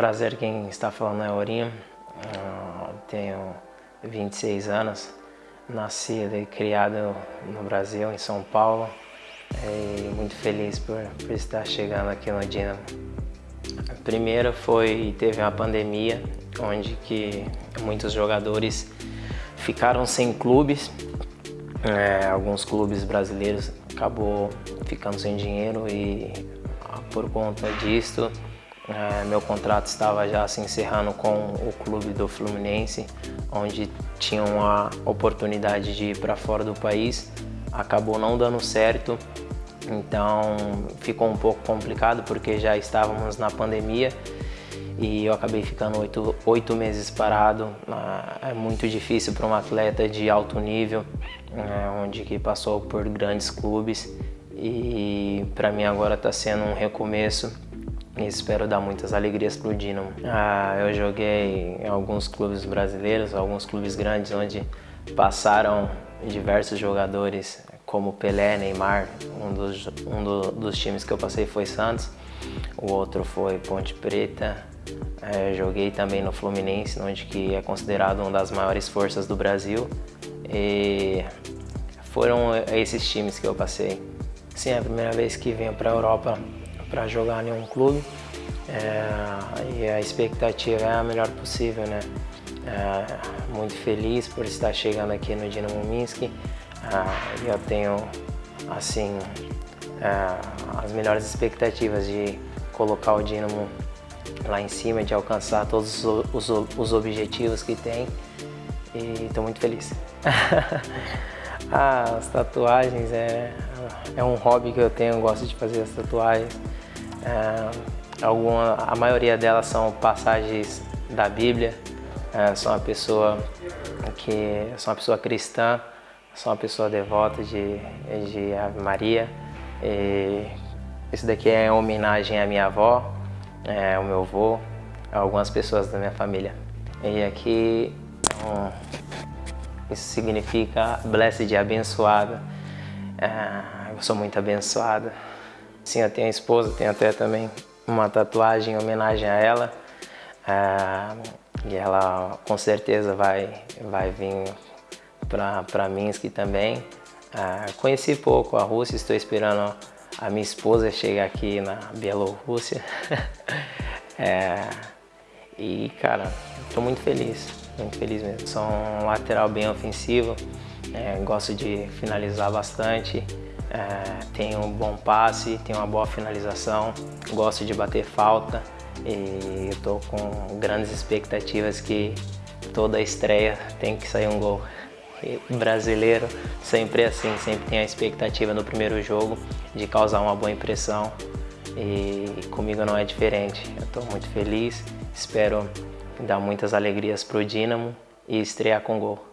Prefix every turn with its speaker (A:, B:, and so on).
A: Prazer, quem está falando é Aurinho, tenho 26 anos, nascido e criado no Brasil, em São Paulo, e muito feliz por, por estar chegando aqui no Dinamo. A primeira foi, teve uma pandemia, onde que muitos jogadores ficaram sem clubes, é, alguns clubes brasileiros acabou ficando sem dinheiro e por conta disto é, meu contrato estava já se encerrando com o clube do Fluminense, onde tinha uma oportunidade de ir para fora do país. Acabou não dando certo, então ficou um pouco complicado porque já estávamos na pandemia e eu acabei ficando oito, oito meses parado. É muito difícil para um atleta de alto nível, é, onde que passou por grandes clubes e para mim agora está sendo um recomeço e espero dar muitas alegrias para o Dinamo. Ah, eu joguei em alguns clubes brasileiros, alguns clubes grandes, onde passaram diversos jogadores como Pelé, Neymar, um dos, um do, dos times que eu passei foi Santos, o outro foi Ponte Preta, é, joguei também no Fluminense, onde que é considerado uma das maiores forças do Brasil e foram esses times que eu passei. Sim, é a primeira vez que venho para a Europa para jogar em um clube é, e a expectativa é a melhor possível, né? É, muito feliz por estar chegando aqui no Dinamo Minsk. É, eu tenho assim é, as melhores expectativas de colocar o Dinamo lá em cima, de alcançar todos os, os, os objetivos que tem e estou muito feliz. ah, as tatuagens é, é um hobby que eu tenho, gosto de fazer as tatuagens. É, alguma, a maioria delas são passagens da Bíblia. É, sou uma pessoa que sou uma pessoa cristã, sou uma pessoa devota de, de Ave Maria. E isso daqui é em homenagem à minha avó, é, ao meu avô, a algumas pessoas da minha família. E aqui um, isso significa blessed, abençoado. É, eu sou muito abençoado. Sim, eu tenho a esposa, tenho até também uma tatuagem em homenagem a ela. É, e ela com certeza vai, vai vir para Minsk também. É, conheci pouco a Rússia, estou esperando a minha esposa chegar aqui na Bielorrússia. é, e cara, estou muito feliz, muito feliz mesmo. Sou um lateral bem ofensivo, é, gosto de finalizar bastante é, tem um bom passe, tem uma boa finalização, gosto de bater falta e estou com grandes expectativas que toda estreia tem que sair um gol. E brasileiro sempre é assim, sempre tem a expectativa no primeiro jogo de causar uma boa impressão e comigo não é diferente. Eu estou muito feliz, espero dar muitas alegrias para o Dínamo e estrear com gol.